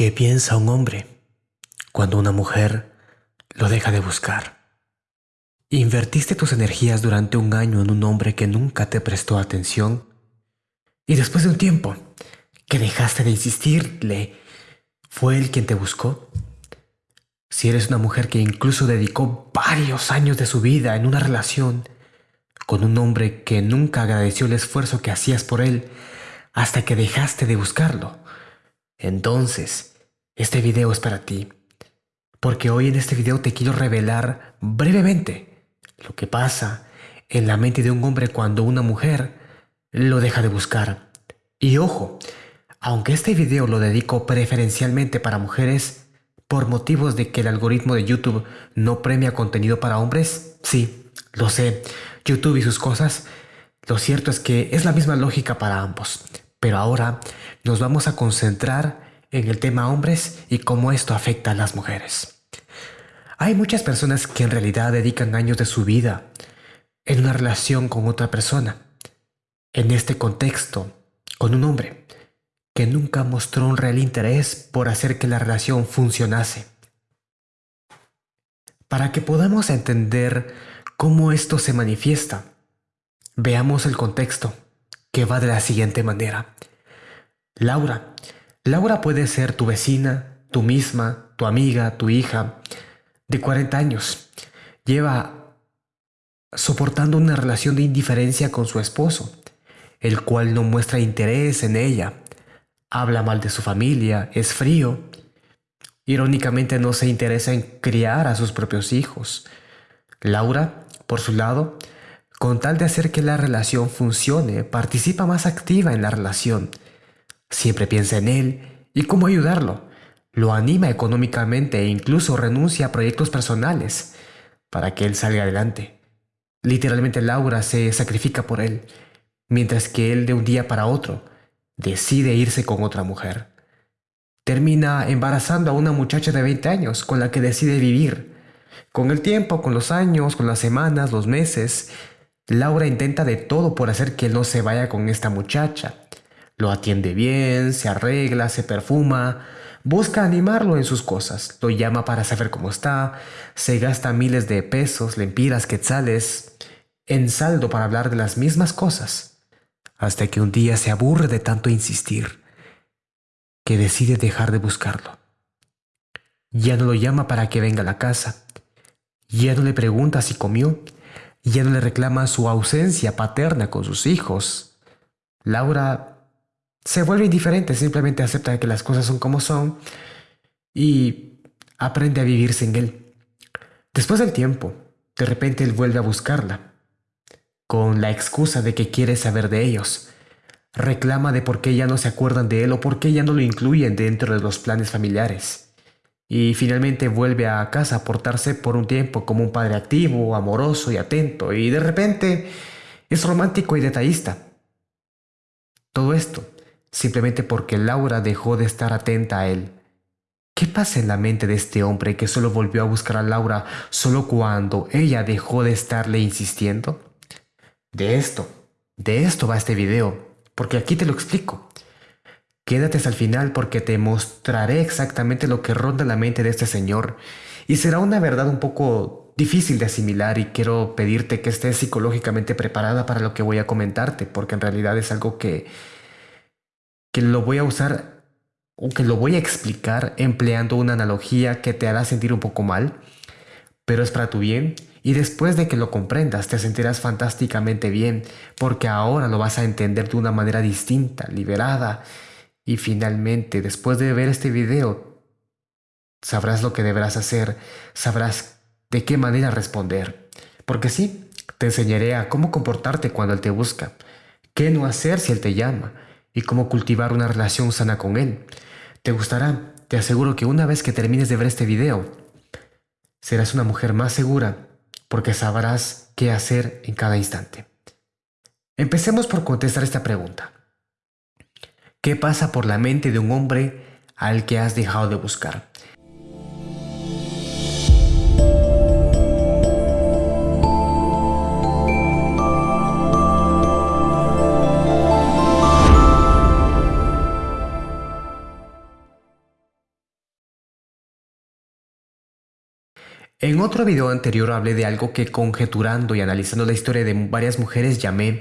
¿Qué piensa un hombre cuando una mujer lo deja de buscar? Invertiste tus energías durante un año en un hombre que nunca te prestó atención y después de un tiempo que dejaste de insistirle, ¿fue él quien te buscó? Si eres una mujer que incluso dedicó varios años de su vida en una relación con un hombre que nunca agradeció el esfuerzo que hacías por él hasta que dejaste de buscarlo, entonces este video es para ti. Porque hoy en este video te quiero revelar brevemente lo que pasa en la mente de un hombre cuando una mujer lo deja de buscar. Y ojo, aunque este video lo dedico preferencialmente para mujeres, por motivos de que el algoritmo de YouTube no premia contenido para hombres, sí, lo sé, YouTube y sus cosas, lo cierto es que es la misma lógica para ambos. Pero ahora nos vamos a concentrar en el tema hombres y cómo esto afecta a las mujeres. Hay muchas personas que en realidad dedican años de su vida en una relación con otra persona. En este contexto, con un hombre que nunca mostró un real interés por hacer que la relación funcionase. Para que podamos entender cómo esto se manifiesta, veamos el contexto, que va de la siguiente manera. Laura Laura puede ser tu vecina, tu misma, tu amiga, tu hija, de 40 años. Lleva soportando una relación de indiferencia con su esposo, el cual no muestra interés en ella. Habla mal de su familia, es frío. Irónicamente no se interesa en criar a sus propios hijos. Laura, por su lado, con tal de hacer que la relación funcione, participa más activa en la relación Siempre piensa en él y cómo ayudarlo. Lo anima económicamente e incluso renuncia a proyectos personales para que él salga adelante. Literalmente Laura se sacrifica por él, mientras que él de un día para otro decide irse con otra mujer. Termina embarazando a una muchacha de 20 años con la que decide vivir. Con el tiempo, con los años, con las semanas, los meses, Laura intenta de todo por hacer que él no se vaya con esta muchacha. Lo atiende bien, se arregla, se perfuma, busca animarlo en sus cosas, lo llama para saber cómo está, se gasta miles de pesos, lempiras, quetzales, en saldo para hablar de las mismas cosas, hasta que un día se aburre de tanto insistir, que decide dejar de buscarlo. Ya no lo llama para que venga a la casa, ya no le pregunta si comió, ya no le reclama su ausencia paterna con sus hijos. Laura se vuelve indiferente, simplemente acepta que las cosas son como son y aprende a vivir sin él. Después del tiempo, de repente él vuelve a buscarla, con la excusa de que quiere saber de ellos. Reclama de por qué ya no se acuerdan de él o por qué ya no lo incluyen dentro de los planes familiares. Y finalmente vuelve a casa a portarse por un tiempo como un padre activo, amoroso y atento, y de repente es romántico y detallista. Todo esto simplemente porque Laura dejó de estar atenta a él. ¿Qué pasa en la mente de este hombre que solo volvió a buscar a Laura solo cuando ella dejó de estarle insistiendo? De esto, de esto va este video, porque aquí te lo explico. Quédate hasta el final porque te mostraré exactamente lo que ronda la mente de este señor y será una verdad un poco difícil de asimilar y quiero pedirte que estés psicológicamente preparada para lo que voy a comentarte porque en realidad es algo que que lo voy a usar o que lo voy a explicar empleando una analogía que te hará sentir un poco mal, pero es para tu bien y después de que lo comprendas te sentirás fantásticamente bien porque ahora lo vas a entender de una manera distinta, liberada y finalmente después de ver este video sabrás lo que deberás hacer, sabrás de qué manera responder. Porque sí, te enseñaré a cómo comportarte cuando Él te busca, qué no hacer si Él te llama, y cómo cultivar una relación sana con Él. Te gustará, te aseguro que una vez que termines de ver este video, serás una mujer más segura porque sabrás qué hacer en cada instante. Empecemos por contestar esta pregunta. ¿Qué pasa por la mente de un hombre al que has dejado de buscar? En otro video anterior hablé de algo que conjeturando y analizando la historia de varias mujeres llamé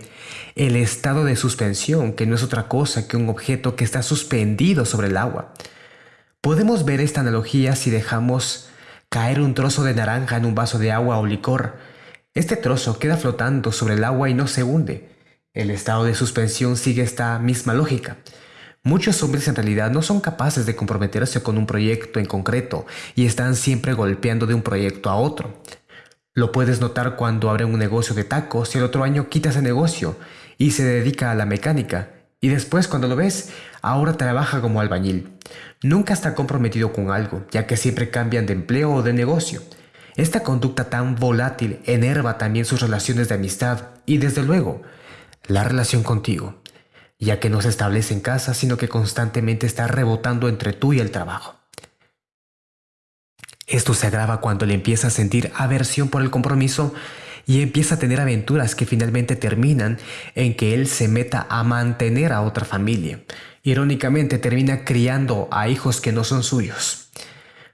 el estado de suspensión, que no es otra cosa que un objeto que está suspendido sobre el agua. Podemos ver esta analogía si dejamos caer un trozo de naranja en un vaso de agua o licor. Este trozo queda flotando sobre el agua y no se hunde. El estado de suspensión sigue esta misma lógica. Muchos hombres en realidad no son capaces de comprometerse con un proyecto en concreto y están siempre golpeando de un proyecto a otro. Lo puedes notar cuando abren un negocio de tacos y el otro año quita ese negocio y se dedica a la mecánica. Y después cuando lo ves, ahora trabaja como albañil. Nunca está comprometido con algo, ya que siempre cambian de empleo o de negocio. Esta conducta tan volátil enerva también sus relaciones de amistad y desde luego, la relación contigo ya que no se establece en casa, sino que constantemente está rebotando entre tú y el trabajo. Esto se agrava cuando le empieza a sentir aversión por el compromiso y empieza a tener aventuras que finalmente terminan en que él se meta a mantener a otra familia. Irónicamente termina criando a hijos que no son suyos.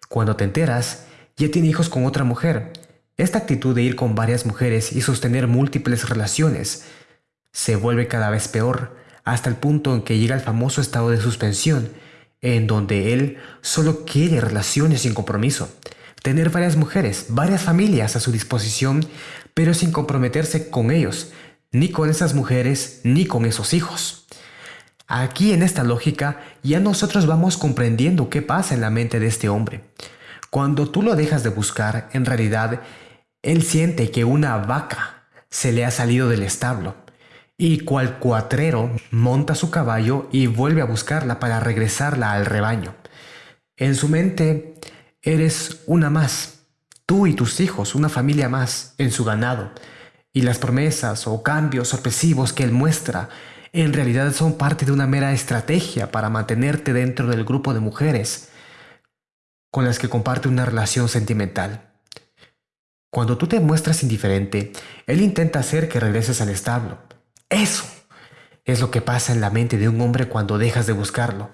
Cuando te enteras, ya tiene hijos con otra mujer. Esta actitud de ir con varias mujeres y sostener múltiples relaciones se vuelve cada vez peor hasta el punto en que llega el famoso estado de suspensión, en donde él solo quiere relaciones sin compromiso, tener varias mujeres, varias familias a su disposición, pero sin comprometerse con ellos, ni con esas mujeres, ni con esos hijos. Aquí en esta lógica ya nosotros vamos comprendiendo qué pasa en la mente de este hombre. Cuando tú lo dejas de buscar, en realidad, él siente que una vaca se le ha salido del establo y cual cuatrero monta su caballo y vuelve a buscarla para regresarla al rebaño. En su mente eres una más, tú y tus hijos, una familia más en su ganado, y las promesas o cambios sorpresivos que él muestra en realidad son parte de una mera estrategia para mantenerte dentro del grupo de mujeres con las que comparte una relación sentimental. Cuando tú te muestras indiferente, él intenta hacer que regreses al establo, eso es lo que pasa en la mente de un hombre cuando dejas de buscarlo.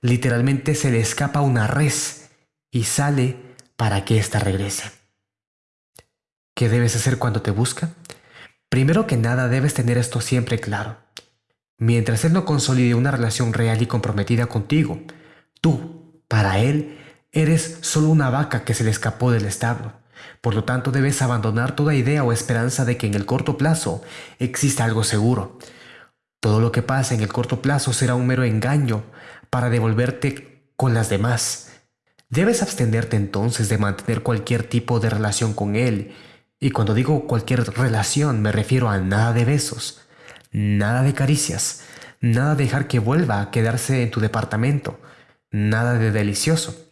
Literalmente se le escapa una res y sale para que ésta regrese. ¿Qué debes hacer cuando te busca? Primero que nada debes tener esto siempre claro. Mientras él no consolide una relación real y comprometida contigo, tú, para él, eres solo una vaca que se le escapó del establo. Por lo tanto, debes abandonar toda idea o esperanza de que en el corto plazo exista algo seguro. Todo lo que pasa en el corto plazo será un mero engaño para devolverte con las demás. Debes abstenerte entonces de mantener cualquier tipo de relación con él. Y cuando digo cualquier relación me refiero a nada de besos, nada de caricias, nada de dejar que vuelva a quedarse en tu departamento, nada de delicioso.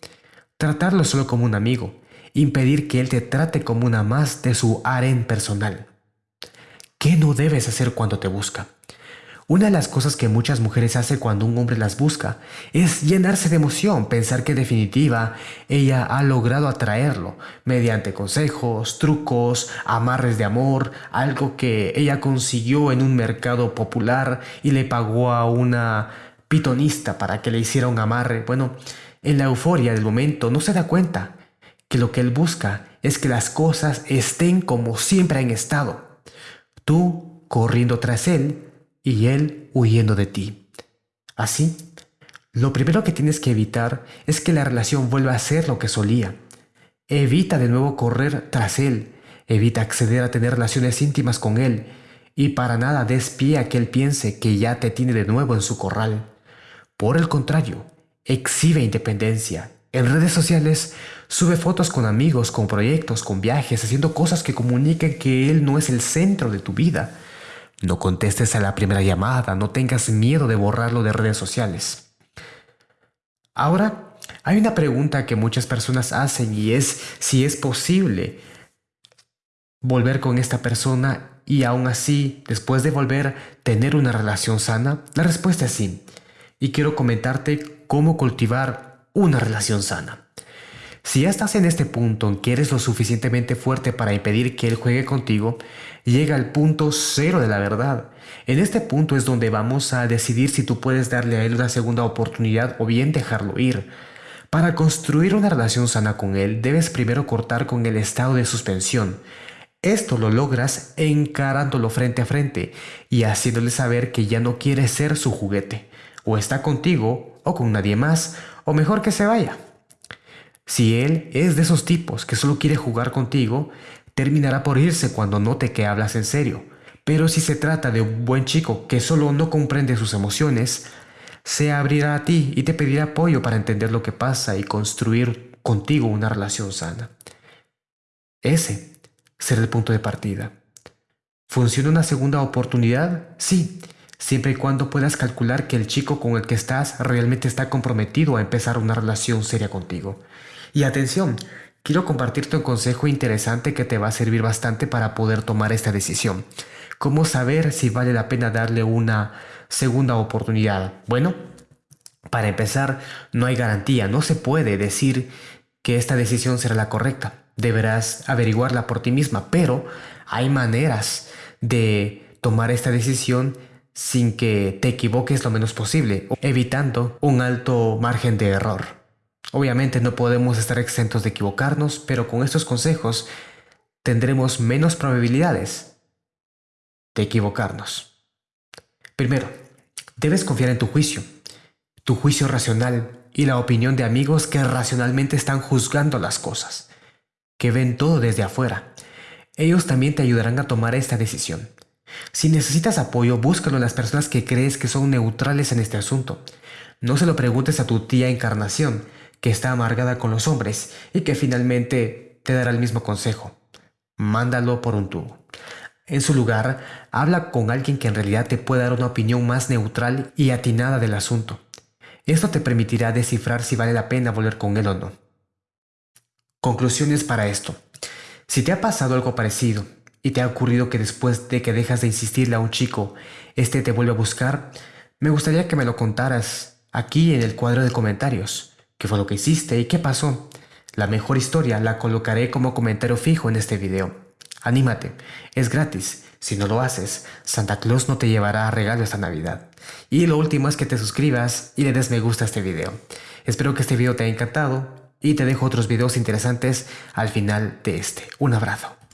Tratarlo solo como un amigo, impedir que Él te trate como una más de su harén personal. ¿Qué no debes hacer cuando te busca? Una de las cosas que muchas mujeres hacen cuando un hombre las busca es llenarse de emoción, pensar que en definitiva ella ha logrado atraerlo mediante consejos, trucos, amarres de amor, algo que ella consiguió en un mercado popular y le pagó a una pitonista para que le hiciera un amarre. Bueno, en la euforia del momento no se da cuenta que lo que Él busca es que las cosas estén como siempre han estado. Tú corriendo tras Él y Él huyendo de ti. Así, lo primero que tienes que evitar es que la relación vuelva a ser lo que solía. Evita de nuevo correr tras Él, evita acceder a tener relaciones íntimas con Él y para nada des pie a que Él piense que ya te tiene de nuevo en su corral. Por el contrario, exhibe independencia, en redes sociales sube fotos con amigos, con proyectos, con viajes, haciendo cosas que comuniquen que él no es el centro de tu vida. No contestes a la primera llamada, no tengas miedo de borrarlo de redes sociales. Ahora, hay una pregunta que muchas personas hacen y es si es posible volver con esta persona y aún así, después de volver, tener una relación sana. La respuesta es sí. Y quiero comentarte cómo cultivar una relación sana. Si ya estás en este punto en que eres lo suficientemente fuerte para impedir que él juegue contigo, llega al punto cero de la verdad. En este punto es donde vamos a decidir si tú puedes darle a él una segunda oportunidad o bien dejarlo ir. Para construir una relación sana con él, debes primero cortar con el estado de suspensión. Esto lo logras encarándolo frente a frente y haciéndole saber que ya no quiere ser su juguete. O está contigo o con nadie más, o mejor que se vaya. Si él es de esos tipos que solo quiere jugar contigo, terminará por irse cuando note que hablas en serio. Pero si se trata de un buen chico que solo no comprende sus emociones, se abrirá a ti y te pedirá apoyo para entender lo que pasa y construir contigo una relación sana. Ese será el punto de partida. ¿Funciona una segunda oportunidad? Sí, siempre y cuando puedas calcular que el chico con el que estás realmente está comprometido a empezar una relación seria contigo. Y atención, quiero compartirte un consejo interesante que te va a servir bastante para poder tomar esta decisión. ¿Cómo saber si vale la pena darle una segunda oportunidad? Bueno, para empezar, no hay garantía, no se puede decir que esta decisión será la correcta. Deberás averiguarla por ti misma, pero hay maneras de tomar esta decisión sin que te equivoques lo menos posible, evitando un alto margen de error. Obviamente no podemos estar exentos de equivocarnos, pero con estos consejos tendremos menos probabilidades de equivocarnos. Primero, debes confiar en tu juicio, tu juicio racional y la opinión de amigos que racionalmente están juzgando las cosas, que ven todo desde afuera. Ellos también te ayudarán a tomar esta decisión. Si necesitas apoyo, búscalo en las personas que crees que son neutrales en este asunto. No se lo preguntes a tu tía Encarnación, que está amargada con los hombres y que finalmente te dará el mismo consejo. Mándalo por un tubo. En su lugar, habla con alguien que en realidad te pueda dar una opinión más neutral y atinada del asunto. Esto te permitirá descifrar si vale la pena volver con él o no. Conclusiones para esto. Si te ha pasado algo parecido y te ha ocurrido que después de que dejas de insistirle a un chico, este te vuelve a buscar, me gustaría que me lo contaras aquí en el cuadro de comentarios. ¿Qué fue lo que hiciste y qué pasó? La mejor historia la colocaré como comentario fijo en este video. Anímate, es gratis. Si no lo haces, Santa Claus no te llevará a regalo esta Navidad. Y lo último es que te suscribas y le des me gusta a este video. Espero que este video te haya encantado y te dejo otros videos interesantes al final de este. Un abrazo.